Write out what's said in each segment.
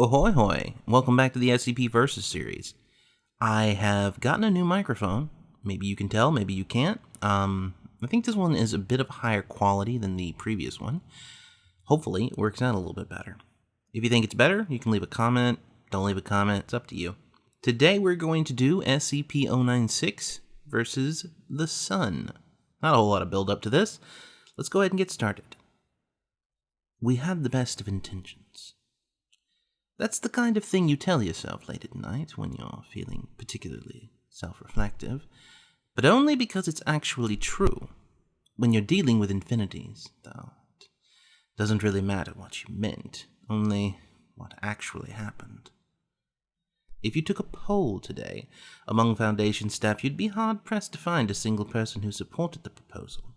Ahoy hoy! Welcome back to the SCP Versus series. I have gotten a new microphone. Maybe you can tell, maybe you can't. Um, I think this one is a bit of higher quality than the previous one. Hopefully, it works out a little bit better. If you think it's better, you can leave a comment. Don't leave a comment, it's up to you. Today we're going to do SCP 096 versus the Sun. Not a whole lot of build up to this. Let's go ahead and get started. We had the best of intentions. That's the kind of thing you tell yourself late at night when you're feeling particularly self reflective, but only because it's actually true. When you're dealing with infinities, though, it doesn't really matter what you meant, only what actually happened. If you took a poll today among Foundation staff, you'd be hard pressed to find a single person who supported the proposal.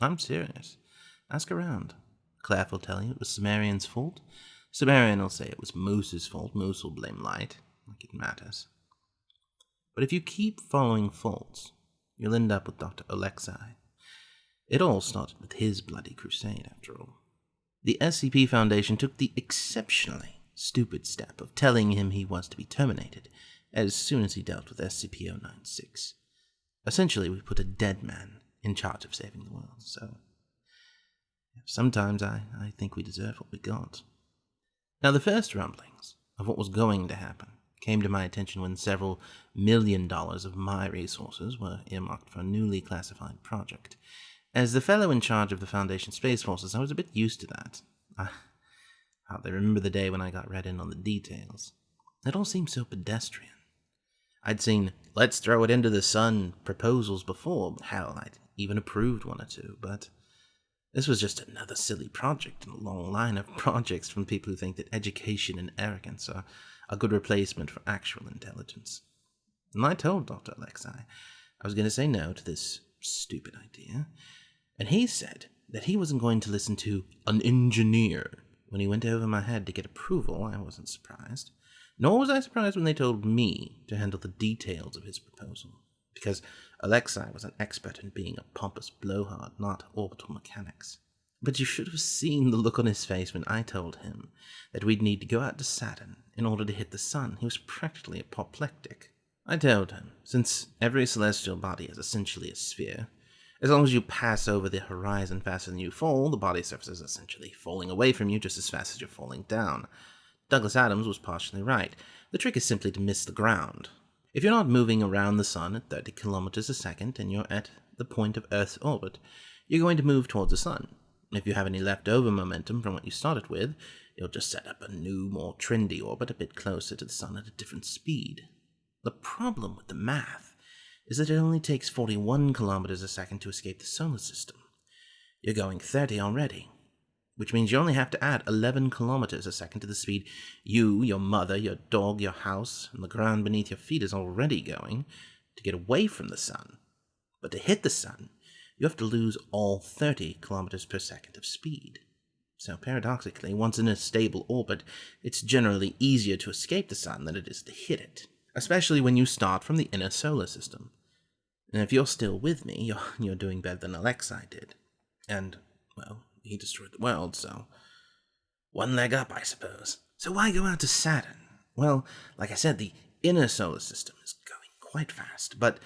I'm serious. Ask around. Clef will tell you it was Sumerian's fault, Sumerian will say it was Moose's fault. Moose will blame Light, like it matters. But if you keep following faults, you'll end up with Dr. Alexei. It all started with his bloody crusade, after all. The SCP Foundation took the exceptionally stupid step of telling him he was to be terminated as soon as he dealt with SCP 096. Essentially, we put a dead man in charge of saving the world, so. Sometimes I, I think we deserve what we got. Now, the first rumblings of what was going to happen came to my attention when several million dollars of my resources were earmarked for a newly classified project. As the fellow in charge of the Foundation Space Forces, I was a bit used to that. I hardly remember the day when I got read in on the details. It all seemed so pedestrian. I'd seen let's throw it into the sun proposals before. Hell, I'd even approved one or two, but this was just another silly project in a long line of projects from people who think that education and arrogance are a good replacement for actual intelligence. And I told Dr. Alexei I was going to say no to this stupid idea, and he said that he wasn't going to listen to an engineer. When he went over my head to get approval, I wasn't surprised. Nor was I surprised when they told me to handle the details of his proposal because Alexei was an expert in being a pompous blowhard, not orbital mechanics. But you should have seen the look on his face when I told him that we'd need to go out to Saturn in order to hit the sun. He was practically apoplectic. I told him, since every celestial body is essentially a sphere, as long as you pass over the horizon faster than you fall, the body surface is essentially falling away from you just as fast as you're falling down. Douglas Adams was partially right. The trick is simply to miss the ground. If you're not moving around the sun at 30 kilometers a second and you're at the point of Earth's orbit, you're going to move towards the sun. If you have any leftover momentum from what you started with, you'll just set up a new, more trendy orbit a bit closer to the sun at a different speed. The problem with the math is that it only takes 41 kilometers a second to escape the solar system. You're going 30 already which means you only have to add 11 kilometers a second to the speed you, your mother, your dog, your house, and the ground beneath your feet is already going to get away from the sun. But to hit the sun, you have to lose all 30 kilometers per second of speed. So paradoxically, once in a stable orbit, it's generally easier to escape the sun than it is to hit it, especially when you start from the inner solar system. And if you're still with me, you're, you're doing better than Alexei did. And, well, he destroyed the world, so one leg up, I suppose. So why go out to Saturn? Well, like I said, the inner solar system is going quite fast, but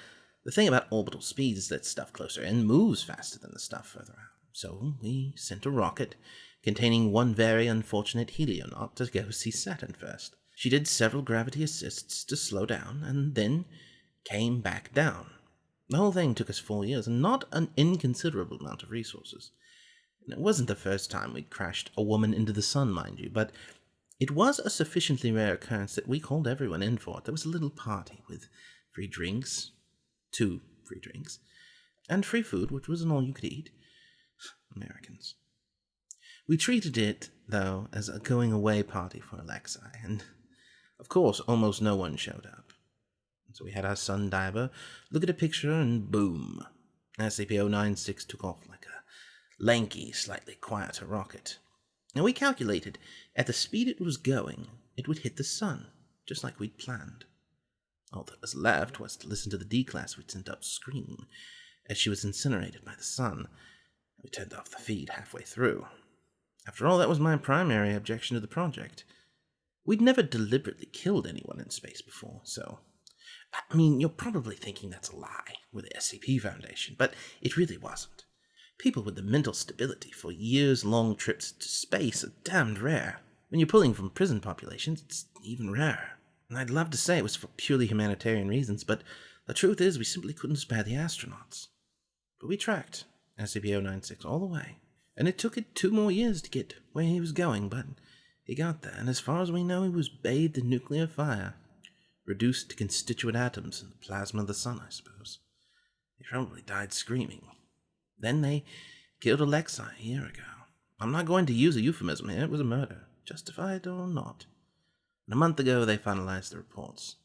the thing about orbital speed is that stuff closer in moves faster than the stuff further out. So we sent a rocket containing one very unfortunate helionaut to go see Saturn first. She did several gravity assists to slow down, and then came back down. The whole thing took us four years, and not an inconsiderable amount of resources. It wasn't the first time we'd crashed a woman into the sun, mind you, but it was a sufficiently rare occurrence that we called everyone in for it. There was a little party with free drinks, two free drinks, and free food, which wasn't all you could eat. Americans. We treated it, though, as a going away party for Alexei, and of course, almost no one showed up. So we had our sun diver look at a picture, and boom, SCP 096 took off like a lanky, slightly quieter rocket. And we calculated, at the speed it was going, it would hit the sun, just like we'd planned. All that was left was to listen to the D-class we'd sent up scream, as she was incinerated by the sun. We turned off the feed halfway through. After all, that was my primary objection to the project. We'd never deliberately killed anyone in space before, so. I mean, you're probably thinking that's a lie with the SCP Foundation, but it really wasn't. People with the mental stability for years long trips to space are damned rare. When you're pulling from prison populations, it's even rarer. And I'd love to say it was for purely humanitarian reasons, but the truth is we simply couldn't spare the astronauts. But we tracked SCP-096 all the way, and it took it two more years to get where he was going, but he got there, and as far as we know, he was bathed in nuclear fire, reduced to constituent atoms in the plasma of the sun, I suppose. He probably died screaming. Then they killed Alexei a year ago. I'm not going to use a euphemism here, it was a murder, justified or not. And a month ago, they finalized the reports.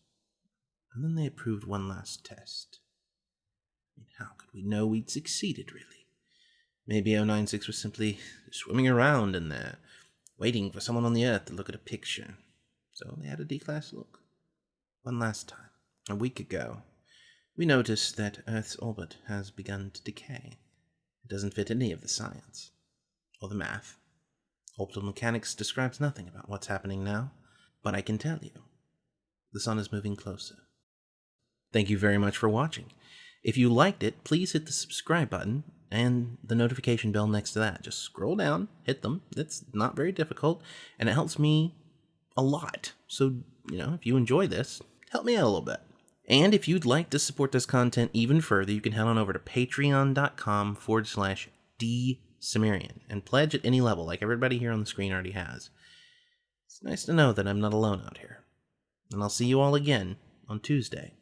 And then they approved one last test. I mean, how could we know we'd succeeded, really? Maybe 096 was simply swimming around in there, waiting for someone on the Earth to look at a picture. So they had a D-class look. One last time, a week ago, we noticed that Earth's orbit has begun to decay. It doesn't fit any of the science, or the math. Orbital mechanics describes nothing about what's happening now, but I can tell you, the sun is moving closer. Thank you very much for watching. If you liked it, please hit the subscribe button and the notification bell next to that. Just scroll down, hit them. It's not very difficult, and it helps me a lot. So, you know, if you enjoy this, help me out a little bit. And if you'd like to support this content even further, you can head on over to patreon.com forward slash D and pledge at any level, like everybody here on the screen already has. It's nice to know that I'm not alone out here. And I'll see you all again on Tuesday.